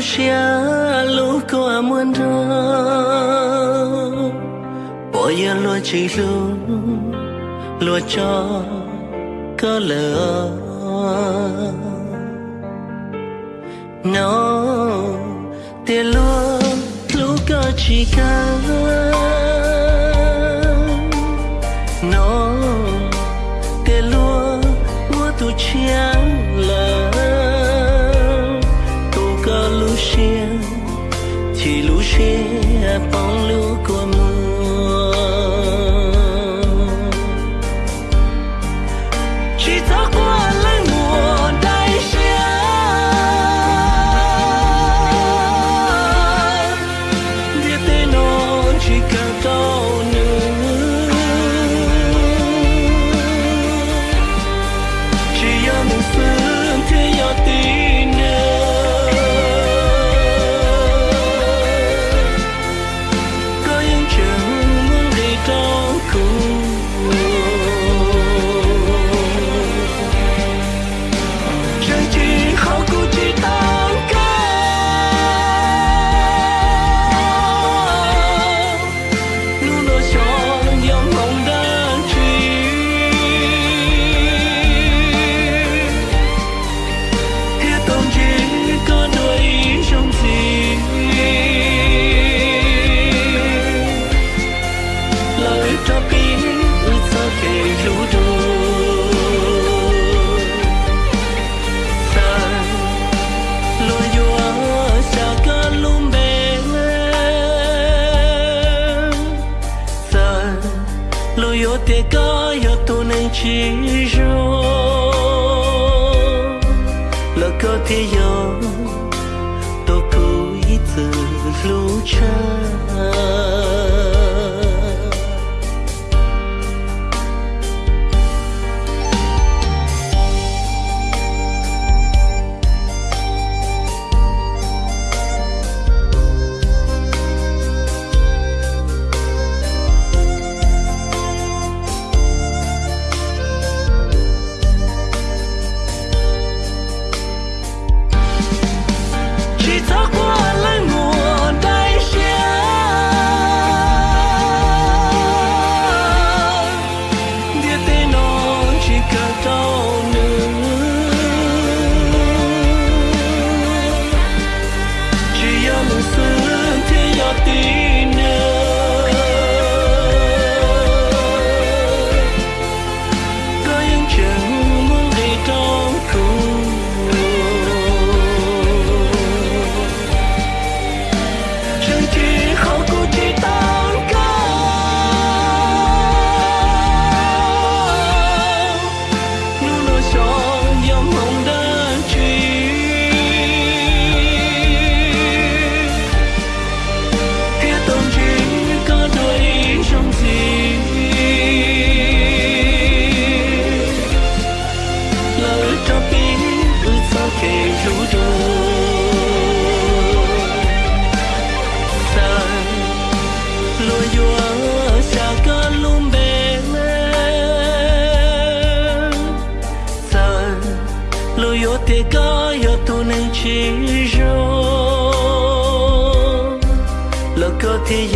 sia lu ko muôn ro bo ya lu chi lu lu cho có lửa nó tiền lu lu có chỉ cần fear upon te kaya tu nei chi jo la ko te yo to ku i tsu lu cha kề lũ đua. Sa lối gió xa cả lùm bề mê sa lối gió tê cả gió tu nên chỉ rồi lỡ có thế